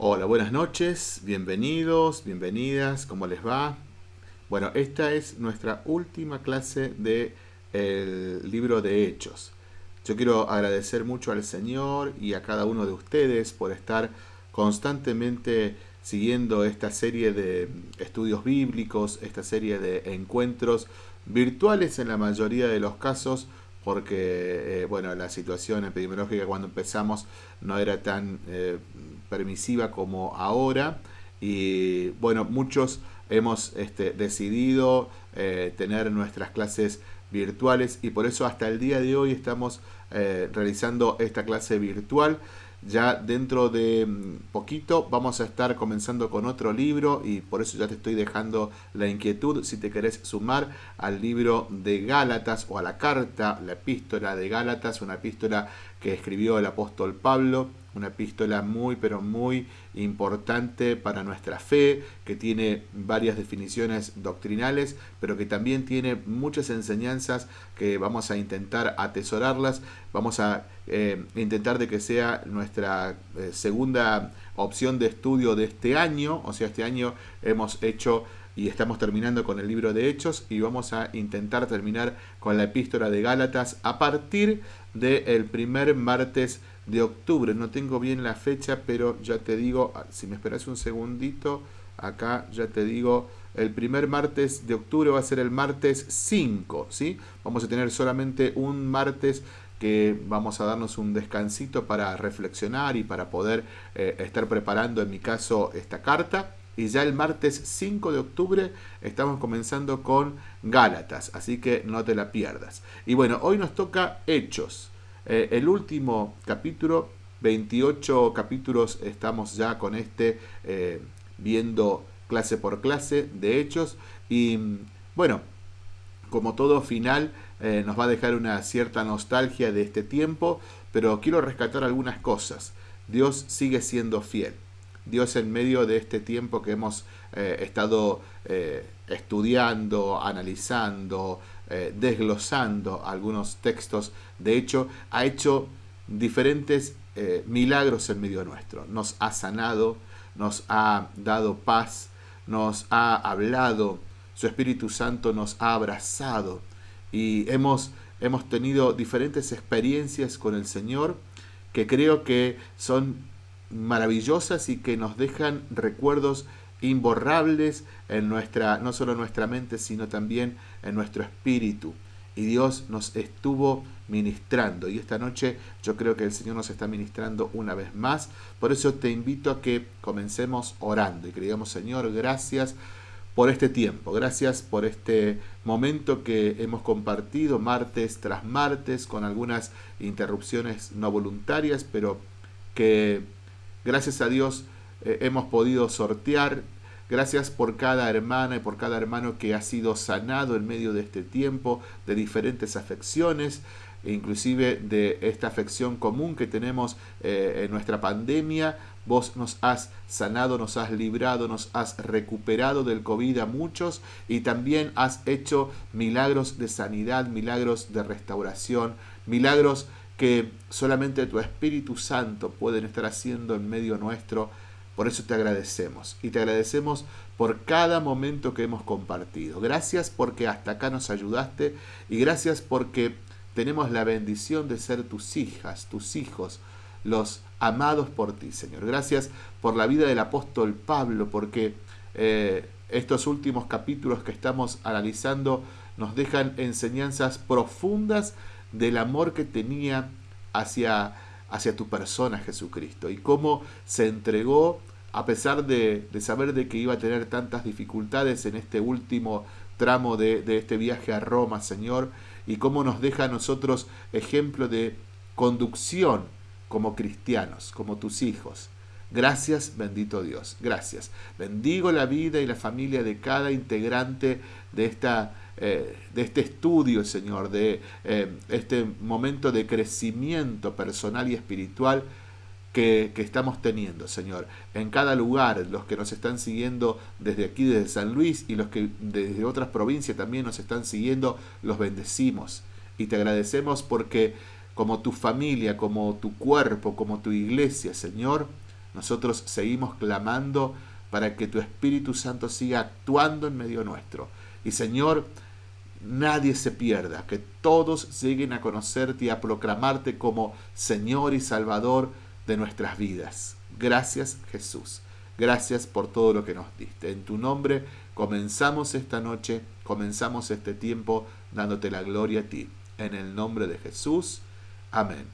Hola, buenas noches, bienvenidos, bienvenidas, ¿cómo les va? Bueno, esta es nuestra última clase del el libro de Hechos. Yo quiero agradecer mucho al Señor y a cada uno de ustedes por estar constantemente siguiendo esta serie de estudios bíblicos, esta serie de encuentros virtuales en la mayoría de los casos, porque eh, bueno, la situación epidemiológica cuando empezamos no era tan eh, permisiva como ahora y bueno, muchos hemos este, decidido eh, tener nuestras clases virtuales y por eso hasta el día de hoy estamos eh, realizando esta clase virtual. Ya dentro de mm, poquito vamos a estar comenzando con otro libro y por eso ya te estoy dejando la inquietud si te querés sumar al libro de Gálatas o a la carta, la epístola de Gálatas, una epístola que escribió el apóstol Pablo una epístola muy pero muy importante para nuestra fe, que tiene varias definiciones doctrinales, pero que también tiene muchas enseñanzas que vamos a intentar atesorarlas, vamos a eh, intentar de que sea nuestra eh, segunda opción de estudio de este año, o sea, este año hemos hecho y estamos terminando con el libro de Hechos y vamos a intentar terminar con la epístola de Gálatas a partir del primer martes de octubre. No tengo bien la fecha, pero ya te digo, ah, si me esperas un segundito, acá ya te digo, el primer martes de octubre va a ser el martes 5, ¿sí? Vamos a tener solamente un martes que vamos a darnos un descansito para reflexionar y para poder eh, estar preparando, en mi caso, esta carta. Y ya el martes 5 de octubre estamos comenzando con Gálatas, así que no te la pierdas. Y bueno, hoy nos toca Hechos. Eh, el último capítulo, 28 capítulos estamos ya con este eh, viendo clase por clase de hechos y bueno, como todo final eh, nos va a dejar una cierta nostalgia de este tiempo, pero quiero rescatar algunas cosas. Dios sigue siendo fiel. Dios en medio de este tiempo que hemos estado estudiando, analizando, eh, desglosando algunos textos. De hecho, ha hecho diferentes eh, milagros en medio nuestro. Nos ha sanado, nos ha dado paz, nos ha hablado, su Espíritu Santo nos ha abrazado y hemos, hemos tenido diferentes experiencias con el Señor que creo que son maravillosas y que nos dejan recuerdos imborrables en nuestra, no solo en nuestra mente, sino también en nuestro espíritu. Y Dios nos estuvo ministrando. Y esta noche yo creo que el Señor nos está ministrando una vez más. Por eso te invito a que comencemos orando y que digamos, Señor, gracias por este tiempo. Gracias por este momento que hemos compartido martes tras martes con algunas interrupciones no voluntarias, pero que gracias a Dios eh, hemos podido sortear. Gracias por cada hermana y por cada hermano que ha sido sanado en medio de este tiempo de diferentes afecciones, inclusive de esta afección común que tenemos eh, en nuestra pandemia. Vos nos has sanado, nos has librado, nos has recuperado del COVID a muchos y también has hecho milagros de sanidad, milagros de restauración, milagros que solamente tu Espíritu Santo pueden estar haciendo en medio nuestro por eso te agradecemos y te agradecemos por cada momento que hemos compartido. Gracias porque hasta acá nos ayudaste y gracias porque tenemos la bendición de ser tus hijas, tus hijos, los amados por ti, Señor. Gracias por la vida del apóstol Pablo, porque eh, estos últimos capítulos que estamos analizando nos dejan enseñanzas profundas del amor que tenía hacia hacia tu persona, Jesucristo, y cómo se entregó a pesar de, saber de que iba a tener tantas dificultades en este último tramo de, de este viaje a Roma, Señor, y cómo nos deja a nosotros ejemplo de conducción como cristianos, como tus hijos. Gracias, bendito Dios. Gracias. Bendigo la vida y la familia de cada integrante de esta eh, de este estudio, Señor, de eh, este momento de crecimiento personal y espiritual que, estamos teniendo, Señor. En cada lugar, los que nos están siguiendo desde aquí, desde San Luis, y los que desde otras provincias también nos están siguiendo, los bendecimos. Y te agradecemos porque como tu familia, como tu cuerpo, como tu iglesia, Señor, Nosotros seguimos clamando para que tu Espíritu Santo siga actuando en medio nuestro. Y Señor, nadie se pierda, que todos lleguen a conocerte y a proclamarte como Señor y Salvador de nuestras vidas. Gracias Jesús. Gracias por todo lo que nos diste. En tu nombre comenzamos esta noche, comenzamos este tiempo dándote la gloria a ti. En el nombre de Jesús. Amén.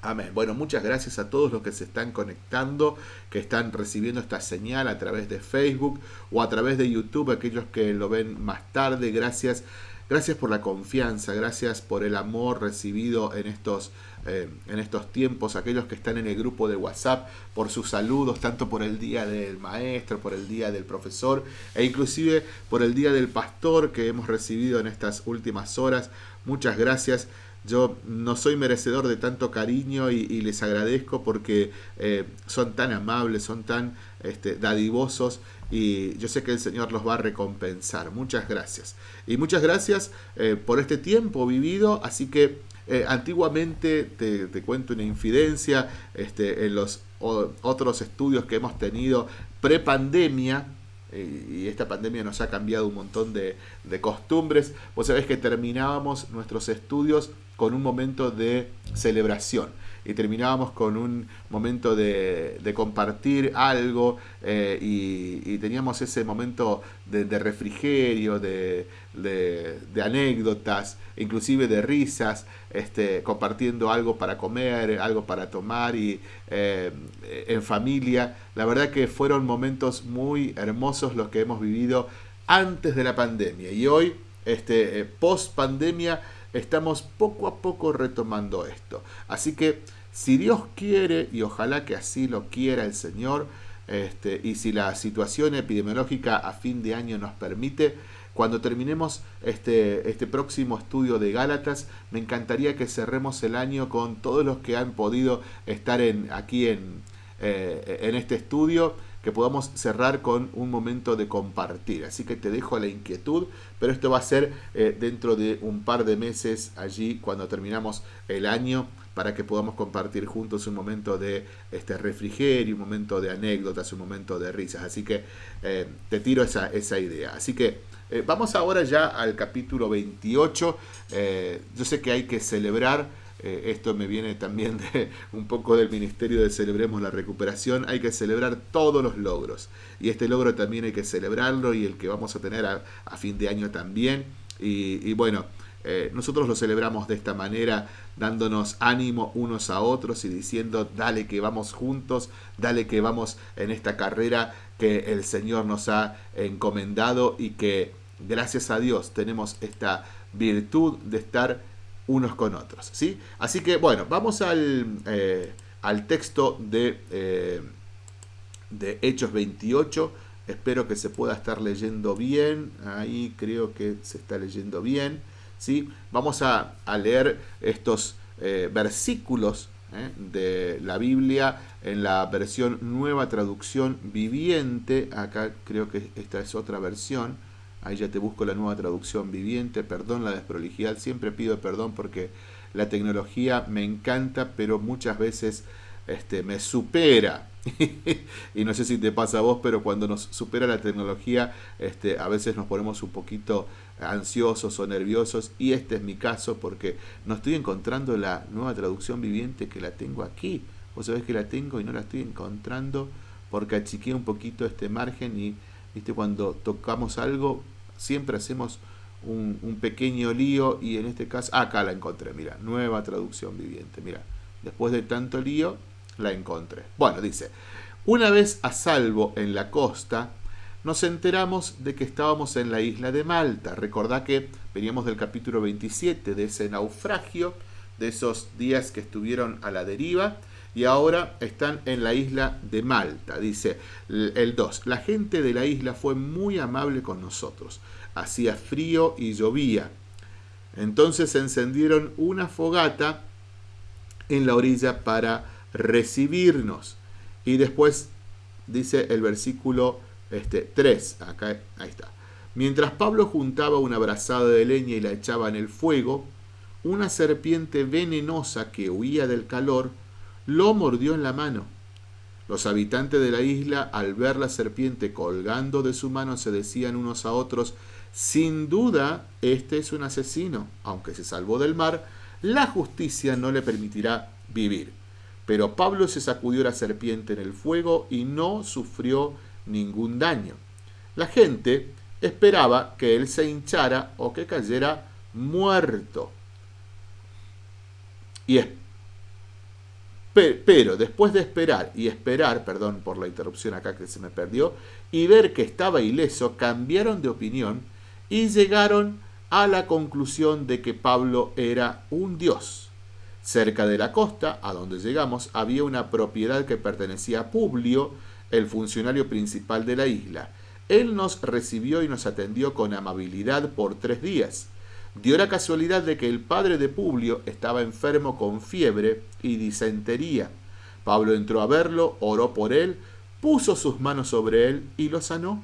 Amén. Bueno, muchas gracias a todos los que se están conectando, que están recibiendo esta señal a través de Facebook o a través de YouTube, aquellos que lo ven más tarde. Gracias. Gracias por la confianza, gracias por el amor recibido en estos, eh, en estos tiempos, aquellos que están en el grupo de WhatsApp, por sus saludos, tanto por el día del maestro, por el día del profesor e inclusive por el día del pastor que hemos recibido en estas últimas horas. Muchas gracias. Yo no soy merecedor de tanto cariño y, les agradezco porque eh, son tan amables, son tan este, dadivosos y yo sé que el Señor los va a recompensar. Muchas gracias. Y muchas gracias eh, por este tiempo vivido. Así que eh, antiguamente, te, cuento una infidencia, este, en los otros estudios que hemos tenido pre-pandemia, y esta pandemia nos ha cambiado un montón de, de costumbres. Vos sabés que terminábamos nuestros estudios con un momento de celebración y terminábamos con un momento de, compartir algo eh, y, teníamos ese momento de, refrigerio, de, anécdotas, inclusive de risas, este, compartiendo algo para comer, algo para tomar y eh, en familia. La verdad que fueron momentos muy hermosos los que hemos vivido antes de la pandemia y hoy, este, eh, post pandemia, estamos poco a poco retomando esto. Así que si Dios quiere, y ojalá que así lo quiera el Señor, este, y si la situación epidemiológica a fin de año nos permite, cuando terminemos este, este próximo estudio de Gálatas, me encantaría que cerremos el año con todos los que han podido estar en, aquí en, eh, en este estudio que podamos cerrar con un momento de compartir. Así que te dejo la inquietud, pero esto va a ser eh, dentro de un par de meses allí cuando terminamos el año para que podamos compartir juntos un momento de este refrigerio, un momento de anécdotas, un momento de risas. Así que eh, te tiro esa, idea. Así que eh, vamos ahora ya al capítulo 28. yo sé que hay que celebrar eh, esto me viene también de un poco del Ministerio de Celebremos la Recuperación, hay que celebrar todos los logros. Y este logro también hay que celebrarlo y el que vamos a tener a, fin de año también. Y, bueno, eh, nosotros lo celebramos de esta manera, dándonos ánimo unos a otros y diciendo, dale que vamos juntos, dale que vamos en esta carrera que el Señor nos ha encomendado y que gracias a Dios tenemos esta virtud de estar unos con otros. ¿sí? Así que bueno, vamos al, eh, al texto de, eh, de Hechos 28. Espero que se pueda estar leyendo bien. Ahí creo que se está leyendo bien. ¿Sí? Vamos a, leer estos eh, versículos de la Biblia en la versión nueva traducción viviente. Acá creo que esta es otra versión. Ahí ya te busco la nueva traducción viviente. Perdón la desprolijidad. Siempre pido perdón porque la tecnología me encanta, pero muchas veces este, me supera. y no sé si te pasa a vos, pero cuando nos supera la tecnología, este, a veces nos ponemos un poquito ansiosos o nerviosos. Y este es mi caso porque no estoy encontrando la nueva traducción viviente que la tengo aquí. Vos sabés que la tengo y no la estoy encontrando porque achiqué un poquito este margen y ¿viste? cuando tocamos algo siempre hacemos un, pequeño lío y en este caso, acá la encontré, mira, nueva traducción viviente, mira, después de tanto lío, la encontré. Bueno, dice, una vez a salvo en la costa, nos enteramos de que estábamos en la isla de Malta. Recordá que veníamos del capítulo 27 de ese naufragio, de esos días que estuvieron a la deriva, y ahora están en la isla de Malta. Dice el 2, la gente de la isla fue muy amable con nosotros. Hacía frío y llovía. Entonces encendieron una fogata en la orilla para recibirnos. Y después dice el versículo este, 3, acá ahí está. Mientras Pablo juntaba una brazada de leña y la echaba en el fuego, una serpiente venenosa que huía del calor lo mordió en la mano. Los habitantes de la isla, al ver la serpiente colgando de su mano, se decían unos a otros, sin duda, este es un asesino. Aunque se salvó del mar, la justicia no le permitirá vivir. Pero Pablo se sacudió la serpiente en el fuego y no sufrió ningún daño. La gente esperaba que él se hinchara o que cayera muerto. Y pero después de esperar y esperar, perdón por la interrupción acá que se me perdió, y ver que estaba ileso, cambiaron de opinión y llegaron a la conclusión de que Pablo era un dios. Cerca de la costa, a donde llegamos, había una propiedad que pertenecía a Publio, el funcionario principal de la isla. Él nos recibió y nos atendió con amabilidad por tres días. Dio la casualidad de que el padre de Publio estaba enfermo con fiebre y disentería. Pablo entró a verlo, oró por él, puso sus manos sobre él y lo sanó.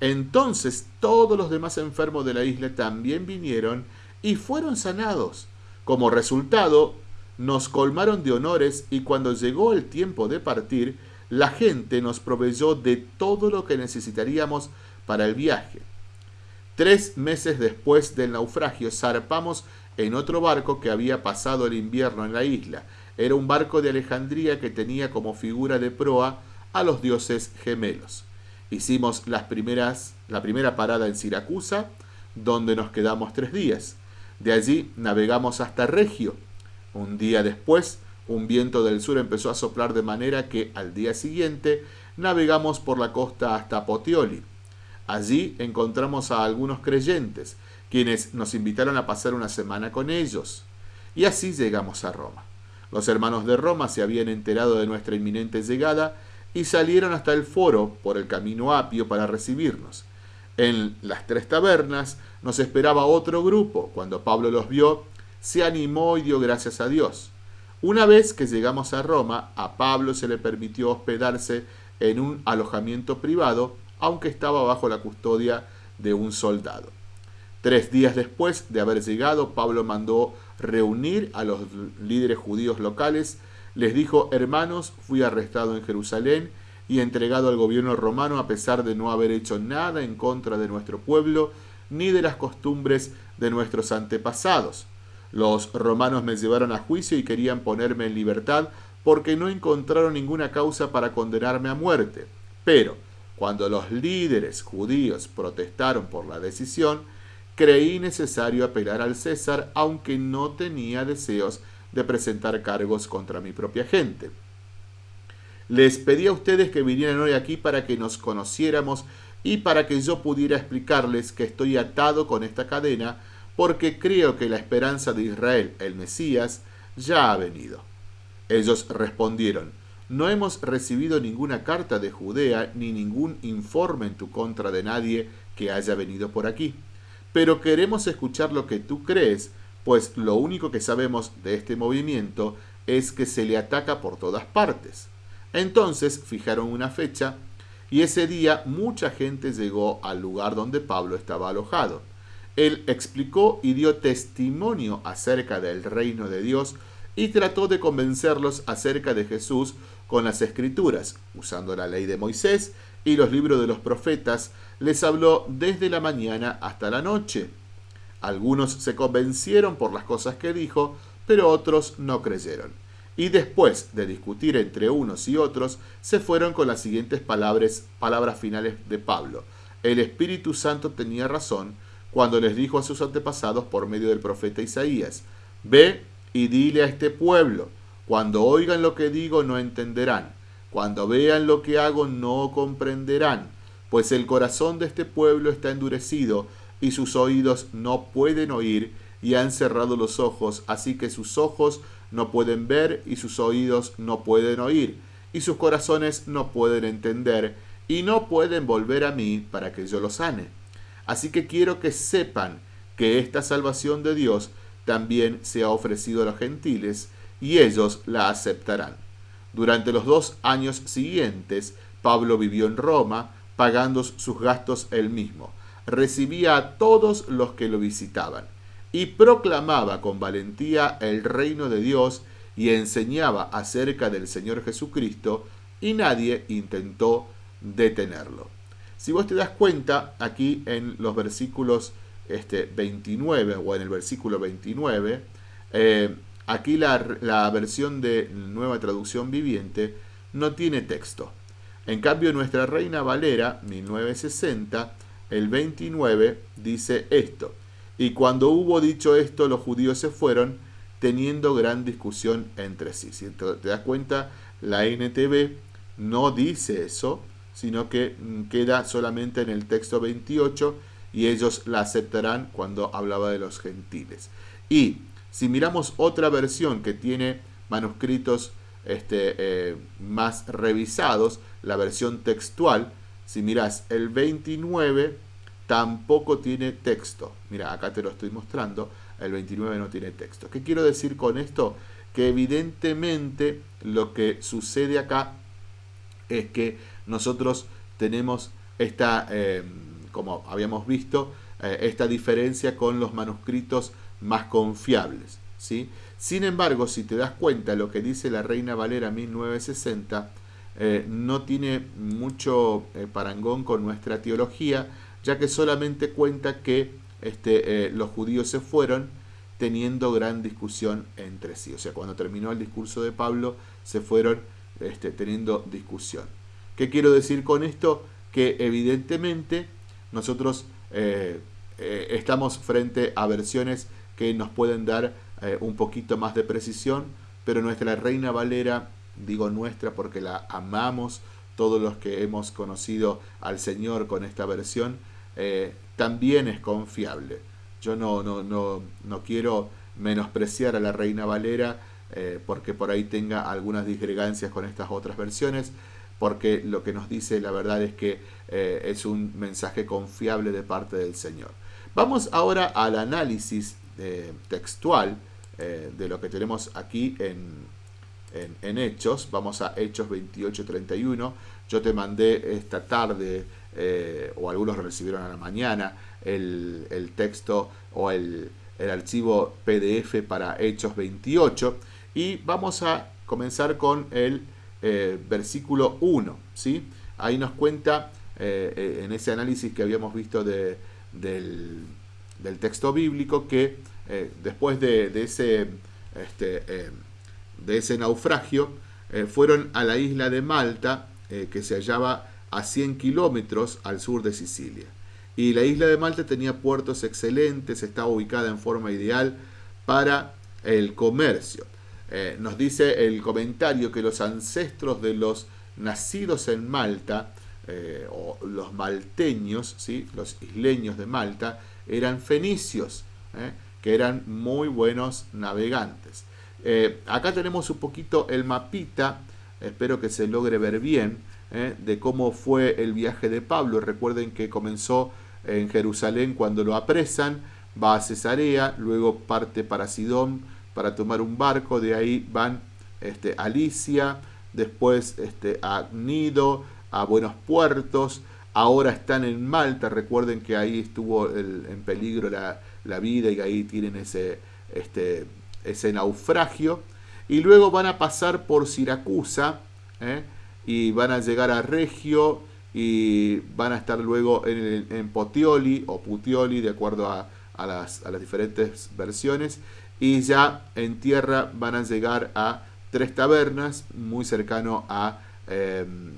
Entonces todos los demás enfermos de la isla también vinieron y fueron sanados. Como resultado, nos colmaron de honores y cuando llegó el tiempo de partir, la gente nos proveyó de todo lo que necesitaríamos para el viaje. Tres meses después del naufragio zarpamos en otro barco que había pasado el invierno en la isla. Era un barco de Alejandría que tenía como figura de proa a los dioses gemelos. Hicimos las primeras, la primera parada en Siracusa, donde nos quedamos tres días. De allí navegamos hasta Regio. Un día después, un viento del sur empezó a soplar de manera que al día siguiente navegamos por la costa hasta Potioli. Allí encontramos a algunos creyentes, quienes nos invitaron a pasar una semana con ellos. Y así llegamos a Roma. Los hermanos de Roma se habían enterado de nuestra inminente llegada y salieron hasta el foro por el camino apio para recibirnos. En las tres tabernas nos esperaba otro grupo. Cuando Pablo los vio, se animó y dio gracias a Dios. Una vez que llegamos a Roma, a Pablo se le permitió hospedarse en un alojamiento privado aunque estaba bajo la custodia de un soldado. Tres días después de haber llegado, Pablo mandó reunir a los líderes judíos locales. Les dijo, hermanos, fui arrestado en Jerusalén y entregado al gobierno romano a pesar de no haber hecho nada en contra de nuestro pueblo ni de las costumbres de nuestros antepasados. Los romanos me llevaron a juicio y querían ponerme en libertad porque no encontraron ninguna causa para condenarme a muerte. Pero, cuando los líderes judíos protestaron por la decisión, creí necesario apelar al César, aunque no tenía deseos de presentar cargos contra mi propia gente. Les pedí a ustedes que vinieran hoy aquí para que nos conociéramos y para que yo pudiera explicarles que estoy atado con esta cadena porque creo que la esperanza de Israel, el Mesías, ya ha venido. Ellos respondieron, no hemos recibido ninguna carta de Judea ni ningún informe en tu contra de nadie que haya venido por aquí. Pero queremos escuchar lo que tú crees, pues lo único que sabemos de este movimiento es que se le ataca por todas partes. Entonces fijaron una fecha y ese día mucha gente llegó al lugar donde Pablo estaba alojado. Él explicó y dio testimonio acerca del reino de Dios y trató de convencerlos acerca de Jesús con las escrituras, usando la ley de Moisés y los libros de los profetas, les habló desde la mañana hasta la noche. Algunos se convencieron por las cosas que dijo, pero otros no creyeron. Y después de discutir entre unos y otros, se fueron con las siguientes palabras, palabras finales de Pablo. El Espíritu Santo tenía razón cuando les dijo a sus antepasados por medio del profeta Isaías, Ve y dile a este pueblo, cuando oigan lo que digo no entenderán, cuando vean lo que hago no comprenderán, pues el corazón de este pueblo está endurecido y sus oídos no pueden oír y han cerrado los ojos, así que sus ojos no pueden ver y sus oídos no pueden oír y sus corazones no pueden entender y no pueden volver a mí para que yo los sane. Así que quiero que sepan que esta salvación de Dios también se ha ofrecido a los gentiles, y ellos la aceptarán. Durante los dos años siguientes, Pablo vivió en Roma, pagando sus gastos él mismo. Recibía a todos los que lo visitaban y proclamaba con valentía el reino de Dios y enseñaba acerca del Señor Jesucristo y nadie intentó detenerlo. Si vos te das cuenta, aquí en los versículos este, 29 o en el versículo 29, eh, aquí la, la versión de Nueva Traducción Viviente no tiene texto. En cambio, nuestra Reina Valera, 1960, el 29, dice esto. Y cuando hubo dicho esto, los judíos se fueron, teniendo gran discusión entre sí. Si te das cuenta, la NTV no dice eso, sino que mm, queda solamente en el texto 28 y ellos la aceptarán cuando hablaba de los gentiles. Y si miramos otra versión que tiene manuscritos este, eh, más revisados, la versión textual, si miras el 29, tampoco tiene texto. Mira, acá te lo estoy mostrando, el 29 no tiene texto. ¿Qué quiero decir con esto? Que evidentemente lo que sucede acá es que nosotros tenemos esta, eh, como habíamos visto, eh, esta diferencia con los manuscritos más confiables. ¿sí? Sin embargo, si te das cuenta, lo que dice la Reina Valera 1960 eh, no tiene mucho parangón con nuestra teología, ya que solamente cuenta que este, los judíos se fueron teniendo gran discusión entre sí. O sea, cuando terminó el discurso de Pablo, se fueron este, teniendo discusión. ¿Qué quiero decir con esto? Que evidentemente nosotros eh, eh, estamos frente a versiones que nos pueden dar eh, un poquito más de precisión, pero nuestra Reina Valera, digo nuestra porque la amamos todos los que hemos conocido al Señor con esta versión, también es confiable. Yo no, no, no, no quiero menospreciar a la Reina Valera porque por ahí tenga algunas disgregancias con estas otras versiones, porque lo que nos dice la verdad es que eh, es un mensaje confiable de parte del Señor. Vamos ahora al análisis eh, textual eh, de lo que tenemos aquí en, en, Hechos. Vamos a Hechos 28-31. Yo te mandé esta tarde, o algunos recibieron a la mañana, el, el texto o el, el archivo PDF para Hechos 28. Y vamos a comenzar con el eh, versículo 1. ¿sí? Ahí nos cuenta, eh, eh, en ese análisis que habíamos visto de, del, texto bíblico, que después de, ese, este, de ese naufragio, fueron a la isla de Malta, que se hallaba a 100 kilómetros al sur de Sicilia. Y la isla de Malta tenía puertos excelentes, estaba ubicada en forma ideal para el comercio. Eh, nos dice el comentario que los ancestros de los nacidos en Malta, eh, o los malteños, ¿sí? los isleños de Malta, eran fenicios, ¿eh? que eran muy buenos navegantes. acá tenemos un poquito el mapita, espero que se logre ver bien, de cómo fue el viaje de Pablo. Recuerden que comenzó en Jerusalén cuando lo apresan, va a Cesarea, luego parte para Sidón, para tomar un barco, de ahí van este, a Alicia, después este, a Nido, a Buenos Puertos, ahora están en Malta, recuerden que ahí estuvo en peligro la, vida y ahí tienen ese, este, ese naufragio, y luego van a pasar por Siracusa, ¿eh? y van a llegar a Regio, y van a estar luego en, en Potioli o Putioli, de acuerdo a, a, las, a las diferentes versiones, y ya en tierra van a llegar a Tres Tabernas, muy cercano a, em,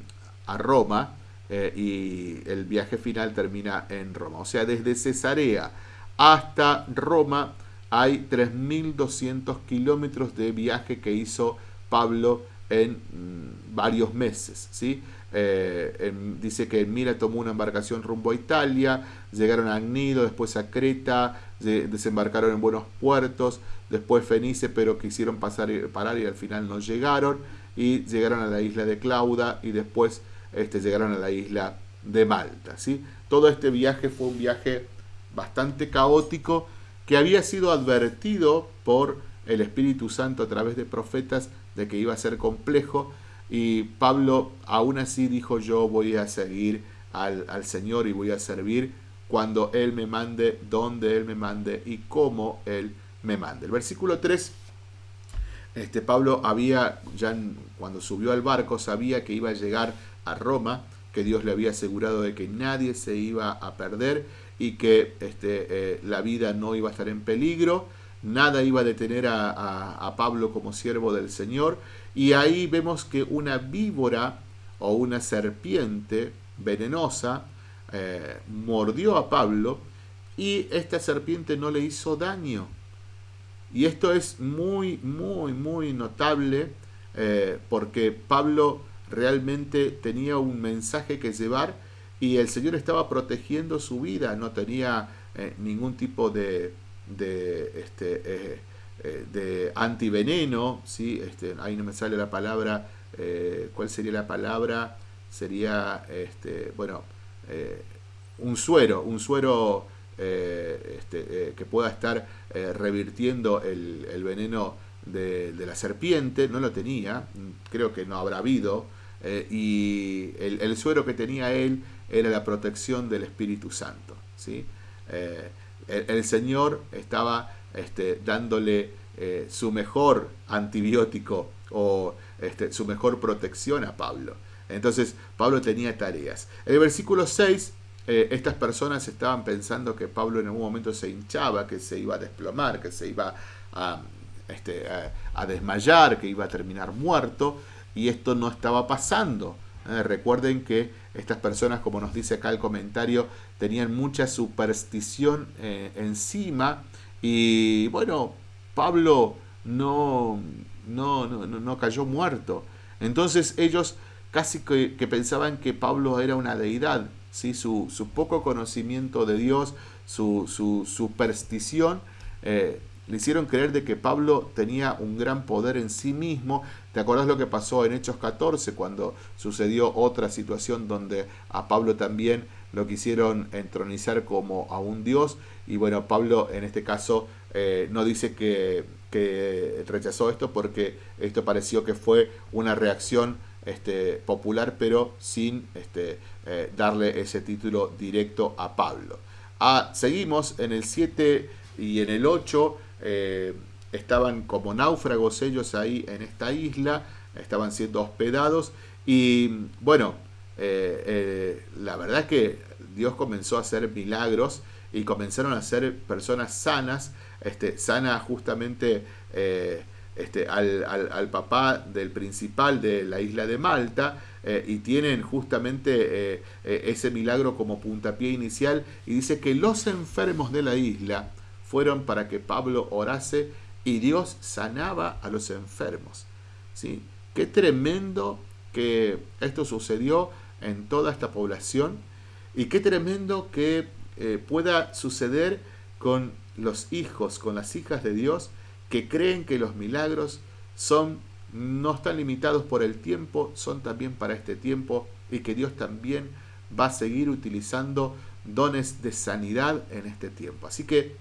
a Roma, eh, y el viaje final termina en Roma. O sea, desde Cesarea hasta Roma hay 3.200 kilómetros de viaje que hizo Pablo en mm, varios meses. ¿sí? Eh, dice que Mira tomó una embarcación rumbo a Italia, llegaron a Agnido, después a Creta, desembarcaron en buenos puertos, después Fenice, pero quisieron pasar, parar y al final no llegaron, y llegaron a la isla de Clauda y después este, llegaron a la isla de Malta. ¿sí? Todo este viaje fue un viaje bastante caótico que había sido advertido por el Espíritu Santo a través de profetas de que iba a ser complejo y Pablo aún así dijo yo voy a seguir al, al Señor y voy a servir cuando Él me mande, donde Él me mande y cómo Él me mande. El versículo 3 este, Pablo había, ya cuando subió al barco, sabía que iba a llegar a Roma, que Dios le había asegurado de que nadie se iba a perder y que este, eh, la vida no iba a estar en peligro, nada iba a detener a, Pablo como siervo del Señor, y ahí vemos que una víbora o una serpiente venenosa eh, mordió a Pablo y esta serpiente no le hizo daño. Y esto es muy, muy, muy notable eh, porque Pablo realmente tenía un mensaje que llevar y el Señor estaba protegiendo su vida, no tenía eh, ningún tipo de, de, este, eh, de antiveneno, ¿sí? este, ahí no me sale la palabra, ¿cuál sería la palabra? Sería, este, bueno, un suero, un suero eh, este, eh, que pueda estar eh, revirtiendo el, veneno de, la serpiente, no lo tenía, creo que no habrá habido, y el, suero que tenía él era la protección del Espíritu Santo. ¿sí? El, Señor estaba este, dándole su mejor antibiótico o este, su mejor protección a Pablo. Entonces Pablo tenía tareas. El versículo 6 eh, estas personas estaban pensando que Pablo en algún momento se hinchaba, que se iba a desplomar, que se iba a, este, a, desmayar, que iba a terminar muerto, y esto no estaba pasando. Eh, recuerden que estas personas, como nos dice acá el comentario, tenían mucha superstición eh, encima, y bueno, Pablo no, no, no, no, cayó muerto. Entonces ellos casi que, que pensaban que Pablo era una deidad, su, poco conocimiento de Dios, su, superstición, eh, le hicieron creer de que Pablo tenía un gran poder en sí mismo. ¿Te acordás lo que pasó en Hechos 14 cuando sucedió otra situación donde a Pablo también lo quisieron entronizar como a un dios? Y bueno, Pablo en este caso eh, no dice que, que rechazó esto porque esto pareció que fue una reacción este, popular, pero sin este, eh, darle ese título directo a Pablo. Ah, seguimos en el 7 y en el 8. Eh, estaban como náufragos ellos ahí en esta isla, estaban siendo hospedados y bueno, eh, la verdad es que Dios comenzó a hacer milagros y comenzaron a ser personas sanas, este, sana justamente este, al, papá del principal de la isla de Malta eh, y tienen justamente eh, eh, ese milagro como puntapié inicial y dice que los enfermos de la isla fueron para que Pablo orase y Dios sanaba a los enfermos. ¿sí? Qué tremendo que esto sucedió en toda esta población y qué tremendo que pueda suceder con los hijos, con las hijas de Dios, que creen que los milagros son no están limitados por el tiempo, son también para este tiempo y que Dios también va a seguir utilizando dones de sanidad en este tiempo. Así que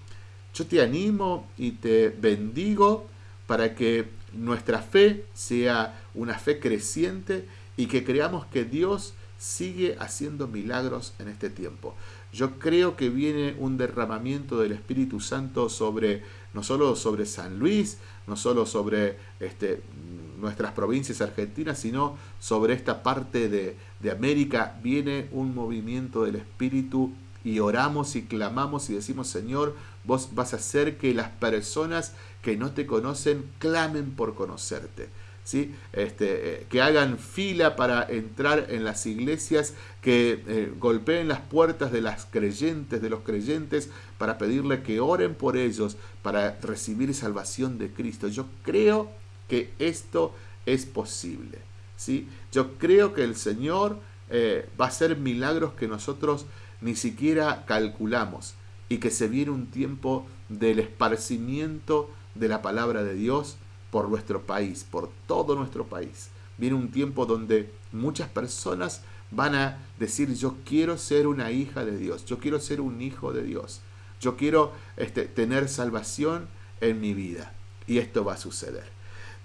yo te animo y te bendigo para que nuestra fe sea una fe creciente y que creamos que Dios sigue haciendo milagros en este tiempo. Yo creo que viene un derramamiento del Espíritu Santo sobre no solo sobre San Luis, no solo sobre este, nuestras provincias argentinas, sino sobre esta parte de, de América. Viene un movimiento del Espíritu y oramos y clamamos y decimos, Señor, vos vas a hacer que las personas que no te conocen clamen por conocerte. Este, eh, que hagan fila para entrar en las iglesias, que eh, golpeen las puertas de las creyentes, de los creyentes, para pedirle que oren por ellos, para recibir salvación de Cristo. Yo creo que esto es posible. ¿sí? Yo creo que el Señor eh, va a hacer milagros que nosotros ni siquiera calculamos y que se viene un tiempo del esparcimiento de la palabra de Dios por nuestro país, por todo nuestro país. Viene un tiempo donde muchas personas van a decir yo quiero ser una hija de Dios, yo quiero ser un hijo de Dios, yo quiero este, tener salvación en mi vida. Y esto va a suceder.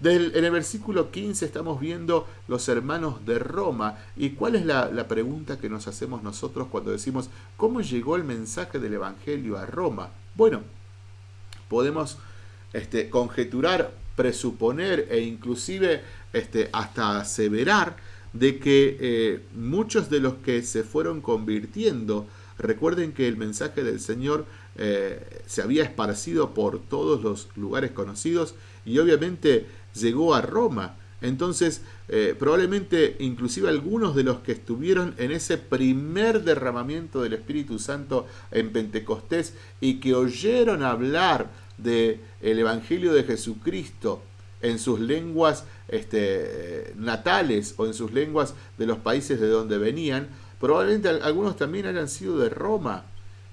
En el versículo 15 estamos viendo los hermanos de Roma. ¿Y cuál es la, la pregunta que nos hacemos nosotros cuando decimos, ¿cómo llegó el mensaje del Evangelio a Roma? Bueno, podemos este, conjeturar presuponer e inclusive este, hasta aseverar de que eh, muchos de los que se fueron convirtiendo, recuerden que el mensaje del Señor eh, se había esparcido por todos los lugares conocidos y obviamente llegó a Roma. Entonces, eh, probablemente inclusive algunos de los que estuvieron en ese primer derramamiento del Espíritu Santo en Pentecostés y que oyeron hablar del el Evangelio de Jesucristo en sus lenguas este, natales o en sus lenguas de los países de donde venían, probablemente algunos también hayan sido de Roma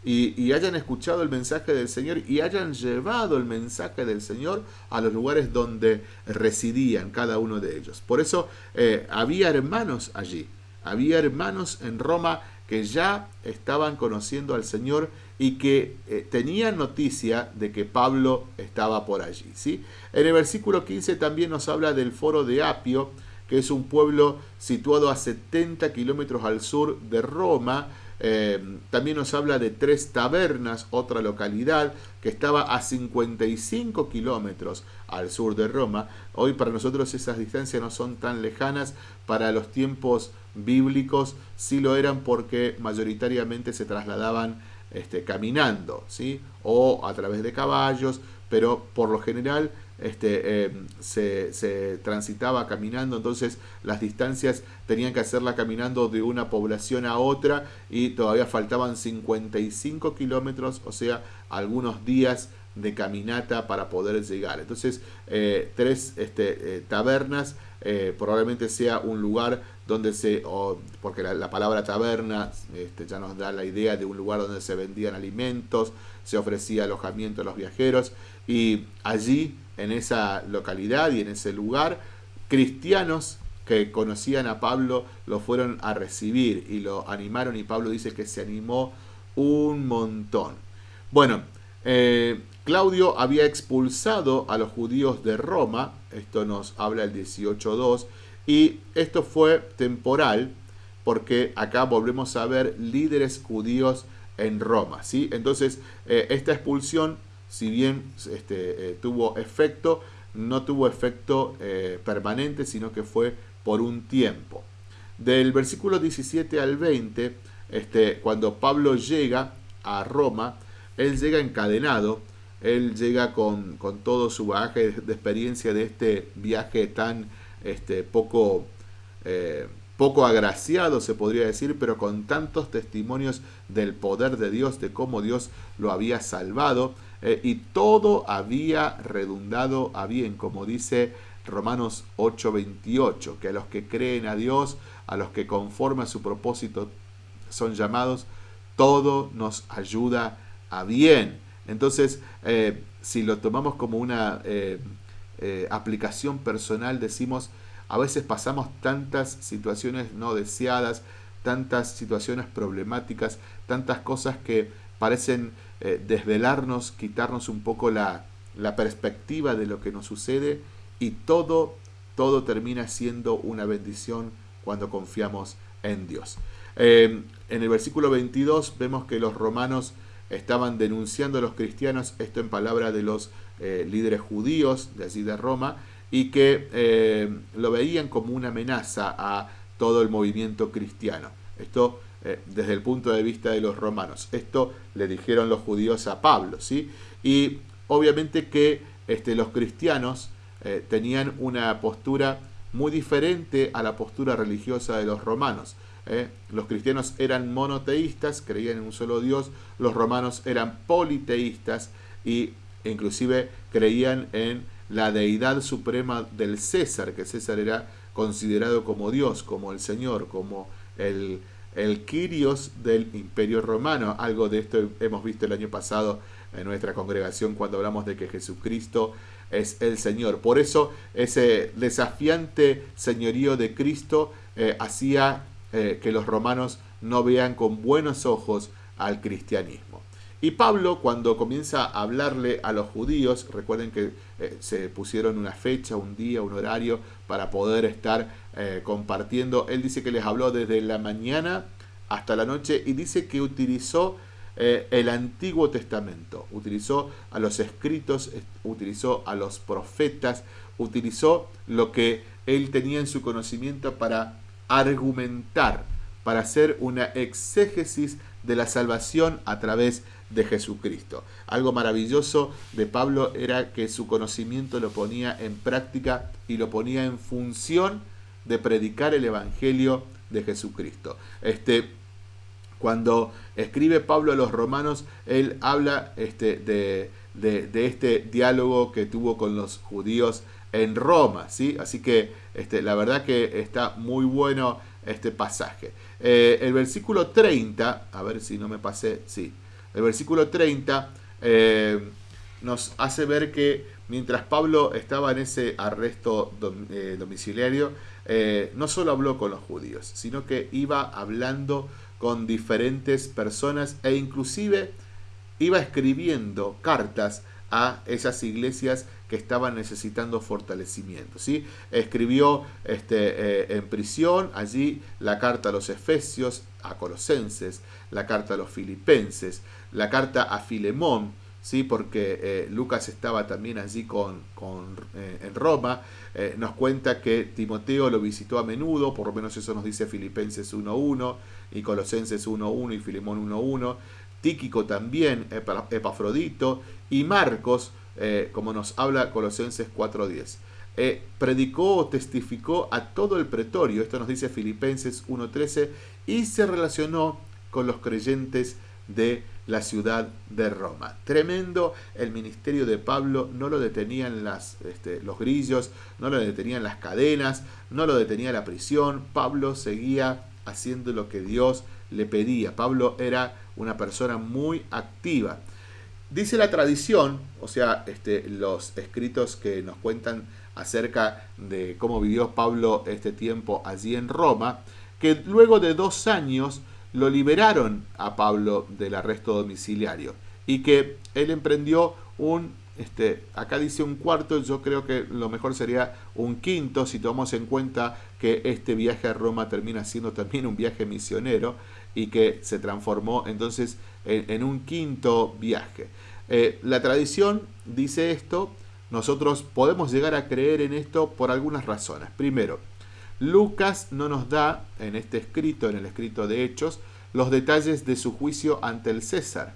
y, hayan escuchado el mensaje del Señor y hayan llevado el mensaje del Señor a los lugares donde residían cada uno de ellos. Por eso eh, había hermanos allí, había hermanos en Roma que ya estaban conociendo al Señor y que eh, tenían noticia de que Pablo estaba por allí. ¿sí? En el versículo 15 también nos habla del foro de Apio, que es un pueblo situado a 70 kilómetros al sur de Roma, eh, también nos habla de Tres Tabernas, otra localidad que estaba a 55 kilómetros al sur de Roma. Hoy para nosotros esas distancias no son tan lejanas, para los tiempos bíblicos sí lo eran porque mayoritariamente se trasladaban este, caminando, ¿sí? o a través de caballos, pero por lo general este, em, se, transitaba caminando, entonces las distancias tenían que hacerla caminando de una población a otra y todavía faltaban 55 kilómetros, o sea, algunos días de caminata para poder llegar. Entonces, eh, tres este, eh, tabernas eh, probablemente sea un lugar donde se, porque la, palabra taberna este, ya nos da la idea de un lugar donde se vendían alimentos, se ofrecía alojamiento a los viajeros y allí en esa localidad y en ese lugar, cristianos que conocían a Pablo lo fueron a recibir y lo animaron y Pablo dice que se animó un montón. Bueno, eh, Claudio había expulsado a los judíos de Roma, esto nos habla el 18.2, y esto fue temporal porque acá volvemos a ver líderes judíos en Roma. ¿sí? Entonces, eh, esta expulsión si bien este, eh, tuvo efecto, no tuvo efecto eh, permanente, sino que fue por un tiempo. Del versículo 17 al 20, este, cuando Pablo llega a Roma, él llega encadenado, él llega con, todo su bagaje de, experiencia de este viaje tan este, poco, eh, poco agraciado, se podría decir, pero con tantos testimonios del poder de Dios, de cómo Dios lo había salvado. Eh, y todo había redundado a bien, como dice Romanos 8:28, que a los que creen a Dios, a los que conforme a su propósito son llamados, todo nos ayuda a bien. Entonces, eh, si lo tomamos como una eh, aplicación personal, decimos, a veces pasamos tantas situaciones no deseadas, tantas situaciones problemáticas, tantas cosas que parecen eh, desvelarnos, quitarnos un poco la, perspectiva de lo que nos sucede y todo, todo termina siendo una bendición cuando confiamos en Dios. Eh, en el versículo 22 vemos que los romanos estaban denunciando a los cristianos, esto en palabra de los eh, líderes judíos de allí de Roma, y que lo veían como una amenaza a todo el movimiento cristiano. Esto eh, desde el punto de vista de los romanos. Esto le dijeron los judíos a Pablo, ¿sí? Y obviamente que este, los cristianos eh, tenían una postura muy diferente a la postura religiosa de los romanos. ¿eh? Los cristianos eran monoteístas, creían en un solo Dios, los romanos eran politeístas y inclusive creían en la deidad suprema del César, que César era considerado como Dios, como el Señor, como el, el Kyrios del Imperio Romano. Algo de esto hemos visto el año pasado en nuestra congregación cuando hablamos de que Jesucristo es el Señor. Por eso ese desafiante señorío de Cristo eh, hacía eh, que los romanos no vean con buenos ojos al cristianismo. Y Pablo, cuando comienza a hablarle a los judíos, recuerden que eh, se pusieron una fecha, un día, un horario para poder estar eh, compartiendo. Él dice que les habló desde la mañana hasta la noche y dice que utilizó eh, el Antiguo Testamento, utilizó a los escritos, utilizó a los profetas, utilizó lo que él tenía en su conocimiento para argumentar, para hacer una exégesis de la salvación a través de Jesucristo. Algo maravilloso de Pablo era que su conocimiento lo ponía en práctica y lo ponía en función de predicar el Evangelio de Jesucristo. Este, cuando escribe Pablo a los romanos, él habla este, de, de, este diálogo que tuvo con los judíos en Roma, ¿sí? Así que este, la verdad que está muy bueno este pasaje. Eh, el versículo 30, a ver si no me pasé, sí, el versículo 30 eh, nos hace ver que mientras Pablo estaba en ese arresto eh, domiciliario, no solo habló con los judíos, sino que iba hablando con diferentes personas e inclusive iba escribiendo cartas a esas iglesias que estaban necesitando fortalecimiento. ¿sí? Escribió este, eh, en prisión allí la carta a los Efesios, a Colosenses, la carta a los Filipenses, la carta a Filemón, ¿sí? porque eh, Lucas estaba también allí con, con eh, en Roma. nos cuenta que Timoteo lo visitó a menudo, por lo menos eso nos dice Filipenses 1.1 y Colosenses 1.1 y Filemón 1.1. Tíquico también, Epafrodito y Marcos, eh, como nos habla Colosenses 4.10. Eh, predicó o testificó a todo el pretorio, esto nos dice Filipenses 1.13, y se relacionó con los creyentes de la ciudad de Roma. Tremendo el ministerio de Pablo, no lo detenían las, este, los grillos, no lo detenían las cadenas, no lo detenía la prisión, Pablo seguía haciendo lo que Dios le pedía. Pablo era una persona muy activa. Dice la tradición, o sea, este, los escritos que nos cuentan acerca de cómo vivió Pablo este tiempo allí en Roma, que luego de dos años lo liberaron a Pablo del arresto domiciliario y que él emprendió un, este, acá dice un cuarto, yo creo que lo mejor sería un quinto si tomamos en cuenta que este viaje a Roma termina siendo también un viaje misionero y que se transformó entonces en, un quinto viaje. Eh, la tradición dice esto, nosotros podemos llegar a creer en esto por algunas razones. Primero, Lucas no nos da en este escrito, en el escrito de Hechos, los detalles de su juicio ante el César.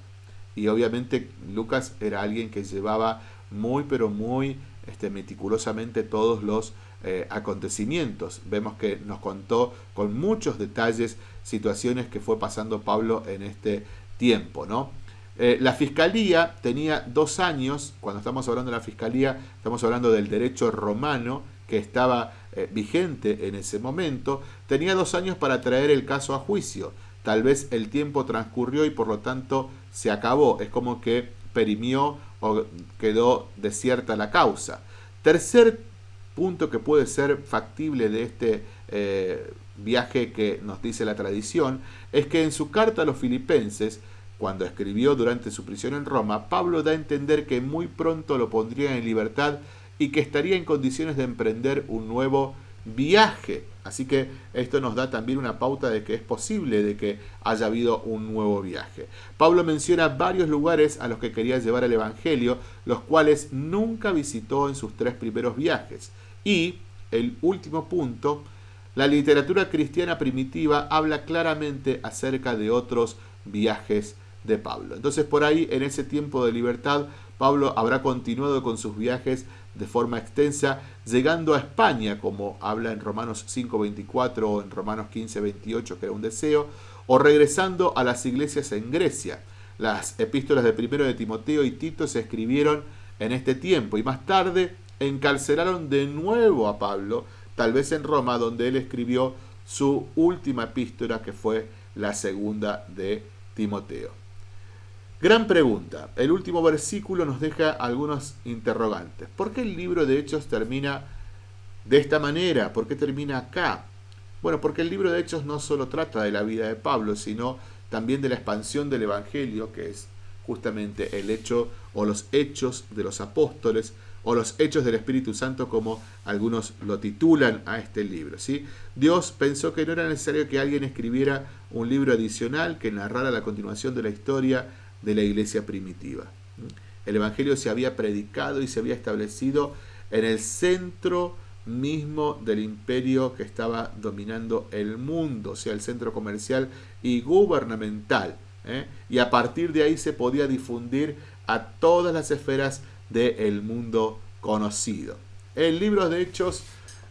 Y obviamente Lucas era alguien que llevaba muy, pero muy este, meticulosamente todos los eh, acontecimientos. Vemos que nos contó con muchos detalles situaciones que fue pasando Pablo en este tiempo, ¿no? Eh, la fiscalía tenía dos años, cuando estamos hablando de la fiscalía, estamos hablando del derecho romano que estaba eh, vigente en ese momento, tenía dos años para traer el caso a juicio. Tal vez el tiempo transcurrió y por lo tanto se acabó. Es como que perimió o quedó desierta la causa. Tercer punto que puede ser factible de este eh, viaje que nos dice la tradición es que en su carta a los filipenses, cuando escribió durante su prisión en Roma, Pablo da a entender que muy pronto lo pondría en libertad y que estaría en condiciones de emprender un nuevo viaje. Así que esto nos da también una pauta de que es posible de que haya habido un nuevo viaje. Pablo menciona varios lugares a los que quería llevar el Evangelio, los cuales nunca visitó en sus tres primeros viajes. Y el último punto, la literatura cristiana primitiva habla claramente acerca de otros viajes Entonces por ahí, en ese tiempo de libertad, Pablo habrá continuado con sus viajes de forma extensa, llegando a España, como habla en Romanos 5.24 o en Romanos 15.28, que era un deseo, o regresando a las iglesias en Grecia. Las epístolas de primero de Timoteo y Tito se escribieron en este tiempo y más tarde encarcelaron de nuevo a Pablo, tal vez en Roma, donde él escribió su última epístola, que fue la segunda de Timoteo. Gran pregunta. El último versículo nos deja algunos interrogantes. ¿Por qué el libro de Hechos termina de esta manera? ¿Por qué termina acá? Bueno, porque el libro de Hechos no solo trata de la vida de Pablo, sino también de la expansión del Evangelio, que es justamente el hecho o los hechos de los apóstoles, o los hechos del Espíritu Santo como algunos lo titulan a este libro. ¿sí? Dios pensó que no era necesario que alguien escribiera un libro adicional que narrara la continuación de la historia de la iglesia primitiva. El Evangelio se había predicado y se había establecido en el centro mismo del imperio que estaba dominando el mundo, o sea, el centro comercial y gubernamental. ¿eh? Y a partir de ahí se podía difundir a todas las esferas del mundo conocido. El libro de Hechos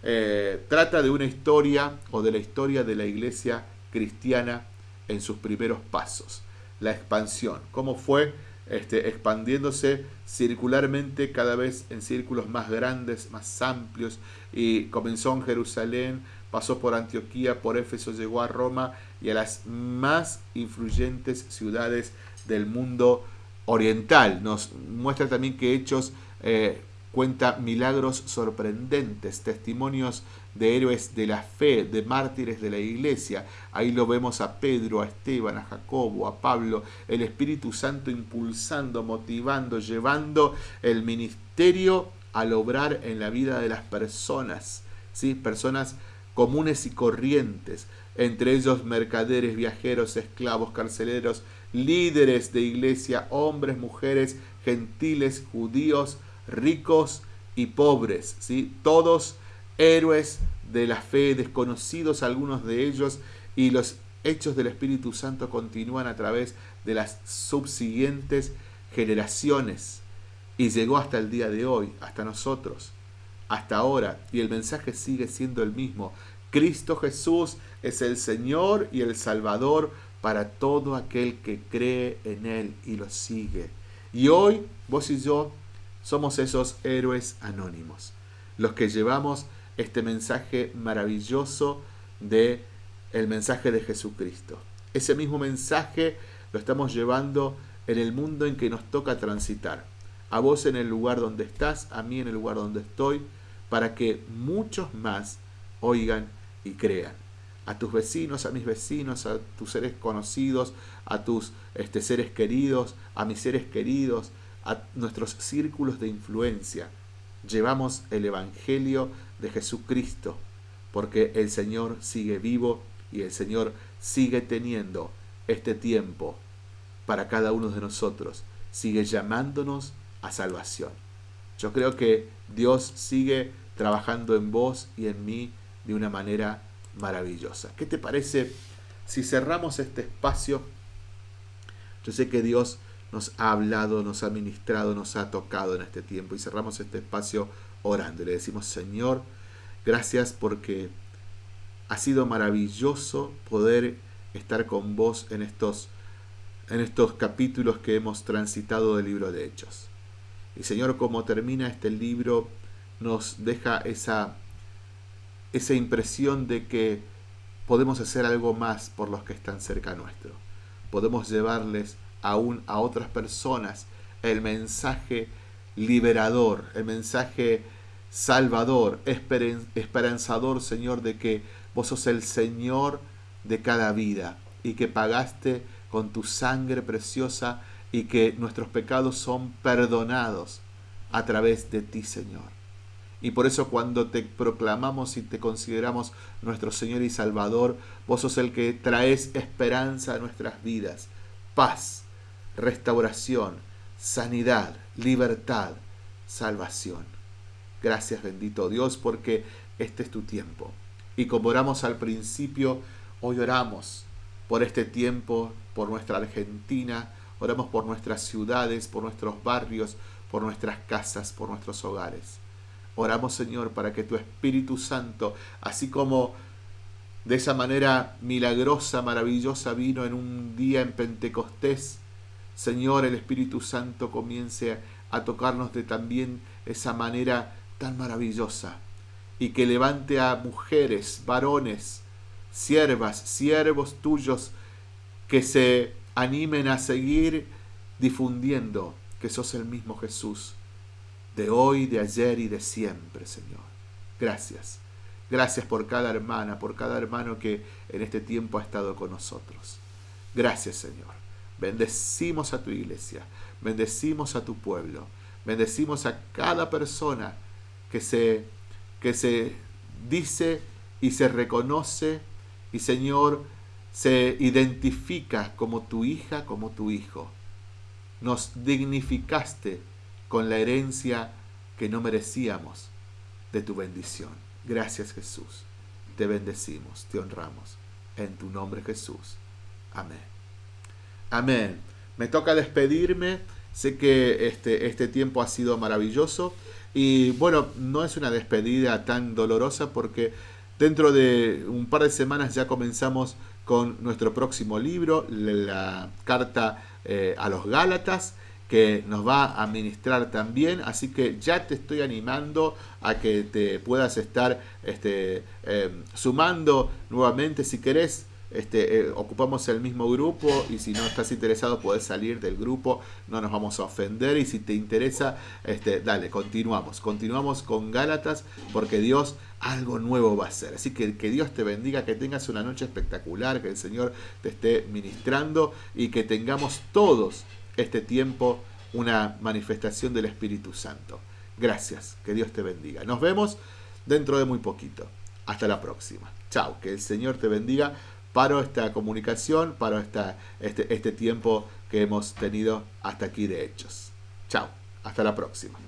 eh, trata de una historia o de la historia de la iglesia cristiana en sus primeros pasos, la expansión, cómo fue este, expandiéndose circularmente cada vez en círculos más grandes, más amplios, y comenzó en Jerusalén, pasó por Antioquía, por Éfeso, llegó a Roma y a las más influyentes ciudades del mundo oriental. Nos muestra también que Hechos eh, cuenta milagros sorprendentes, testimonios de héroes de la fe, de mártires de la iglesia. Ahí lo vemos a Pedro, a Esteban, a Jacobo, a Pablo, el Espíritu Santo impulsando, motivando, llevando el ministerio al obrar en la vida de las personas, ¿sí? personas comunes y corrientes, entre ellos mercaderes, viajeros, esclavos, carceleros, líderes de iglesia, hombres, mujeres, gentiles, judíos, ricos y pobres, ¿sí? todos héroes de la fe, desconocidos algunos de ellos, y los hechos del Espíritu Santo continúan a través de las subsiguientes generaciones y llegó hasta el día de hoy, hasta nosotros, hasta ahora, y el mensaje sigue siendo el mismo. Cristo Jesús es el Señor y el Salvador para todo aquel que cree en Él y lo sigue. Y hoy vos y yo somos esos héroes anónimos, los que llevamos este mensaje maravilloso de el mensaje de Jesucristo. Ese mismo mensaje lo estamos llevando en el mundo en que nos toca transitar. A vos en el lugar donde estás, a mí en el lugar donde estoy, para que muchos más oigan y crean. A tus vecinos, a mis vecinos, a tus seres conocidos, a tus este, seres queridos, a mis seres queridos, a nuestros círculos de influencia. Llevamos el Evangelio de Jesucristo, porque el Señor sigue vivo y el Señor sigue teniendo este tiempo para cada uno de nosotros, sigue llamándonos a salvación. Yo creo que Dios sigue trabajando en vos y en mí de una manera maravillosa. ¿Qué te parece si cerramos este espacio? Yo sé que Dios nos ha hablado, nos ha ministrado, nos ha tocado en este tiempo y cerramos este espacio orando. le decimos, Señor, gracias porque ha sido maravilloso poder estar con vos en estos, en estos capítulos que hemos transitado del libro de Hechos. Y Señor, como termina este libro, nos deja esa, esa impresión de que podemos hacer algo más por los que están cerca nuestro. Podemos llevarles aún a otras personas el mensaje liberador, el mensaje salvador, esperanzador, Señor, de que vos sos el Señor de cada vida y que pagaste con tu sangre preciosa y que nuestros pecados son perdonados a través de ti, Señor. Y por eso cuando te proclamamos y te consideramos nuestro Señor y Salvador, vos sos el que traes esperanza a nuestras vidas, paz, restauración, sanidad, libertad, salvación. Gracias bendito Dios porque este es tu tiempo. Y como oramos al principio, hoy oramos por este tiempo, por nuestra Argentina, oramos por nuestras ciudades, por nuestros barrios, por nuestras casas, por nuestros hogares. Oramos Señor para que tu Espíritu Santo, así como de esa manera milagrosa, maravillosa vino en un día en Pentecostés, Señor, el Espíritu Santo comience a tocarnos de también esa manera tan maravillosa y que levante a mujeres, varones, siervas, siervos tuyos que se animen a seguir difundiendo que sos el mismo Jesús de hoy, de ayer y de siempre, Señor. Gracias. Gracias por cada hermana, por cada hermano que en este tiempo ha estado con nosotros. Gracias, Señor. Bendecimos a tu iglesia, bendecimos a tu pueblo. Bendecimos a cada persona que se, que se dice y se reconoce y Señor se identifica como tu hija, como tu hijo. Nos dignificaste con la herencia que no merecíamos de tu bendición. Gracias Jesús. Te bendecimos, te honramos. En tu nombre Jesús. Amén. Amén. Me toca despedirme. Sé que este, este tiempo ha sido maravilloso. Y bueno, no es una despedida tan dolorosa porque dentro de un par de semanas ya comenzamos con nuestro próximo libro, la carta eh, a los Gálatas que nos va a ministrar también, así que ya te estoy animando a que te puedas estar este, em, sumando nuevamente si querés. Este, eh, ocupamos el mismo grupo y si no estás interesado puedes salir del grupo, no nos vamos a ofender y si te interesa, este, dale, continuamos, continuamos con Gálatas porque Dios algo nuevo va a hacer. Así que que Dios te bendiga, que tengas una noche espectacular, que el Señor te esté ministrando y que tengamos todos este tiempo una manifestación del Espíritu Santo. Gracias, que Dios te bendiga. Nos vemos dentro de muy poquito. Hasta la próxima. Chao, que el Señor te bendiga. Paro esta comunicación, paro esta, este, este tiempo que hemos tenido hasta aquí de hechos. Chao, hasta la próxima.